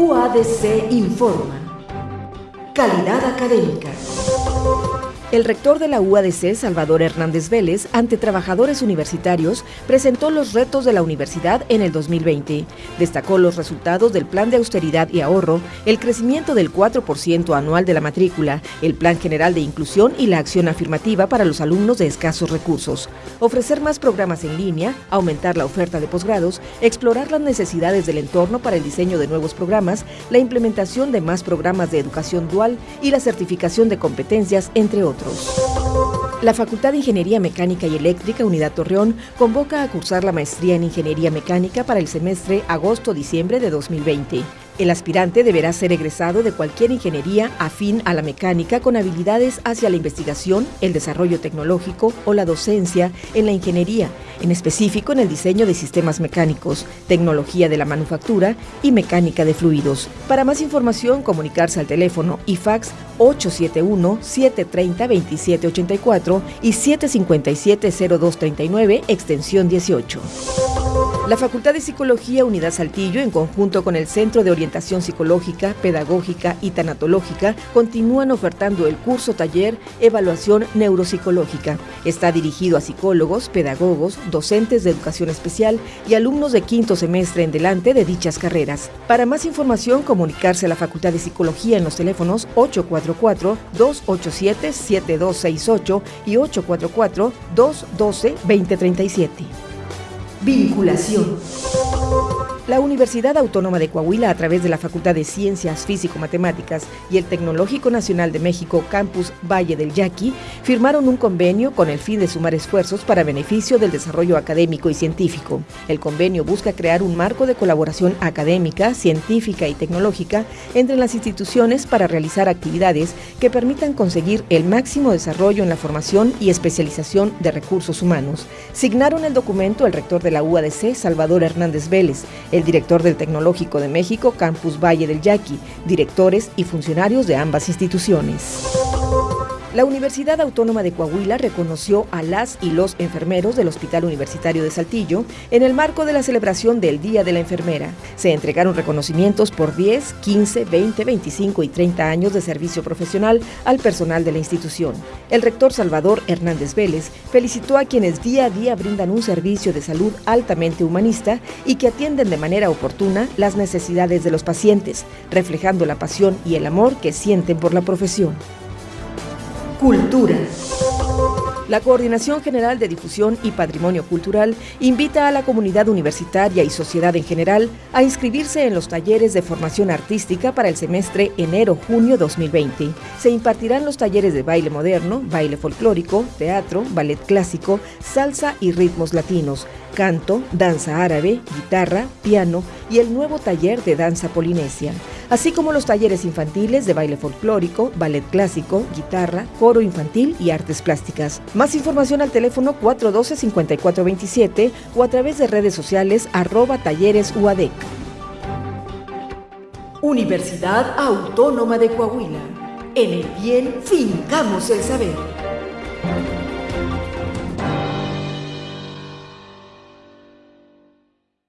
UADC informa. Calidad académica. El rector de la UADC, Salvador Hernández Vélez, ante trabajadores universitarios, presentó los retos de la universidad en el 2020. Destacó los resultados del plan de austeridad y ahorro, el crecimiento del 4% anual de la matrícula, el plan general de inclusión y la acción afirmativa para los alumnos de escasos recursos. Ofrecer más programas en línea, aumentar la oferta de posgrados, explorar las necesidades del entorno para el diseño de nuevos programas, la implementación de más programas de educación dual y la certificación de competencias, entre otros. La Facultad de Ingeniería Mecánica y Eléctrica Unidad Torreón convoca a cursar la maestría en Ingeniería Mecánica para el semestre agosto-diciembre de 2020. El aspirante deberá ser egresado de cualquier ingeniería afín a la mecánica con habilidades hacia la investigación, el desarrollo tecnológico o la docencia en la ingeniería, en específico en el diseño de sistemas mecánicos, tecnología de la manufactura y mecánica de fluidos. Para más información, comunicarse al teléfono IFAX 871-730-2784 y 757-0239, extensión 18. La Facultad de Psicología Unidad Saltillo, en conjunto con el Centro de Orientación Psicológica, Pedagógica y Tanatológica, continúan ofertando el curso taller Evaluación Neuropsicológica. Está dirigido a psicólogos, pedagogos, docentes de educación especial y alumnos de quinto semestre en delante de dichas carreras. Para más información, comunicarse a la Facultad de Psicología en los teléfonos 844-287-7268 y 844-212-2037. Vinculación. La Universidad Autónoma de Coahuila, a través de la Facultad de Ciencias Físico-Matemáticas y el Tecnológico Nacional de México Campus Valle del Yaqui, firmaron un convenio con el fin de sumar esfuerzos para beneficio del desarrollo académico y científico. El convenio busca crear un marco de colaboración académica, científica y tecnológica entre las instituciones para realizar actividades que permitan conseguir el máximo desarrollo en la formación y especialización de recursos humanos. Signaron el documento el rector de la UADC, Salvador Hernández Vélez, el director del Tecnológico de México, Campus Valle del Yaqui, directores y funcionarios de ambas instituciones. La Universidad Autónoma de Coahuila reconoció a las y los enfermeros del Hospital Universitario de Saltillo en el marco de la celebración del Día de la Enfermera. Se entregaron reconocimientos por 10, 15, 20, 25 y 30 años de servicio profesional al personal de la institución. El rector Salvador Hernández Vélez felicitó a quienes día a día brindan un servicio de salud altamente humanista y que atienden de manera oportuna las necesidades de los pacientes, reflejando la pasión y el amor que sienten por la profesión. Cultura. La Coordinación General de Difusión y Patrimonio Cultural invita a la comunidad universitaria y sociedad en general a inscribirse en los talleres de formación artística para el semestre enero-junio 2020. Se impartirán los talleres de baile moderno, baile folclórico, teatro, ballet clásico, salsa y ritmos latinos, canto, danza árabe, guitarra, piano y el nuevo taller de danza polinesia así como los talleres infantiles de baile folclórico, ballet clásico, guitarra, coro infantil y artes plásticas. Más información al teléfono 412-5427 o a través de redes sociales arroba talleres UADEC. Universidad Autónoma de Coahuila. En el bien fincamos el saber.